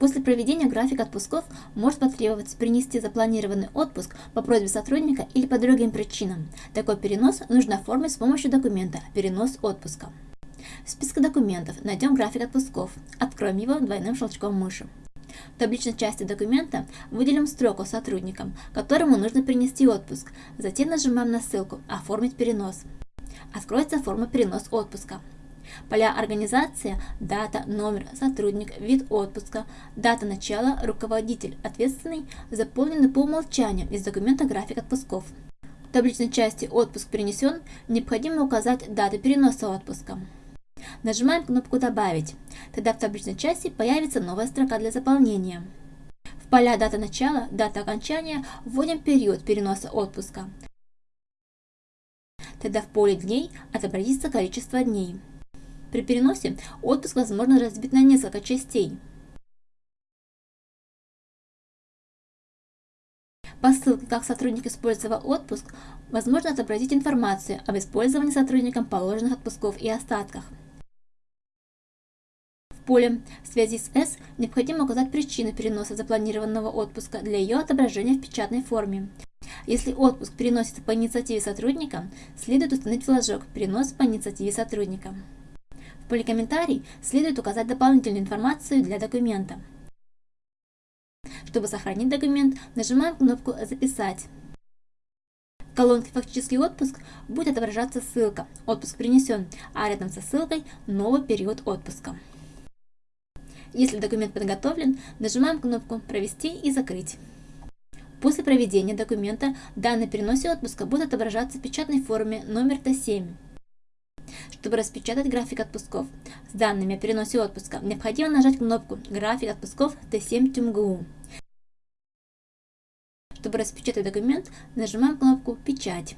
После проведения графика отпусков может потребоваться принести запланированный отпуск по просьбе сотрудника или по другим причинам. Такой перенос нужно оформить с помощью документа «Перенос отпуска». В списке документов найдем график отпусков. Откроем его двойным щелчком мыши. В табличной части документа выделим строку сотрудникам, которому нужно принести отпуск. Затем нажимаем на ссылку «Оформить перенос». Откроется форма «Перенос отпуска». Поля организация, дата, номер, сотрудник, вид отпуска, дата начала, руководитель, ответственный заполнены по умолчанию из документа график отпусков. В табличной части «Отпуск перенесен» необходимо указать дату переноса отпуска. Нажимаем кнопку «Добавить». Тогда в табличной части появится новая строка для заполнения. В поля «Дата начала», «Дата окончания» вводим период переноса отпуска. Тогда в поле «Дней» отобразится количество дней. При переносе отпуск возможно разбить на несколько частей. По ссылке «Как сотрудник использовал отпуск» возможно отобразить информацию об использовании сотрудником положенных отпусков и остатках. В поле «В связи с С» необходимо указать причину переноса запланированного отпуска для ее отображения в печатной форме. Если отпуск переносится по инициативе сотрудника, следует установить флажок «Перенос по инициативе сотрудника» поле «Комментарий» следует указать дополнительную информацию для документа. Чтобы сохранить документ, нажимаем кнопку «Записать». В колонке «Фактический отпуск» будет отображаться ссылка «Отпуск принесен», а рядом со ссылкой «Новый период отпуска». Если документ подготовлен, нажимаем кнопку «Провести» и «Закрыть». После проведения документа данные переносе отпуска будут отображаться в печатной форме номер Т7. Чтобы распечатать график отпусков с данными о переносе отпуска, необходимо нажать кнопку «График отпусков Т7 ТюмГУ». Чтобы распечатать документ, нажимаем кнопку «Печать».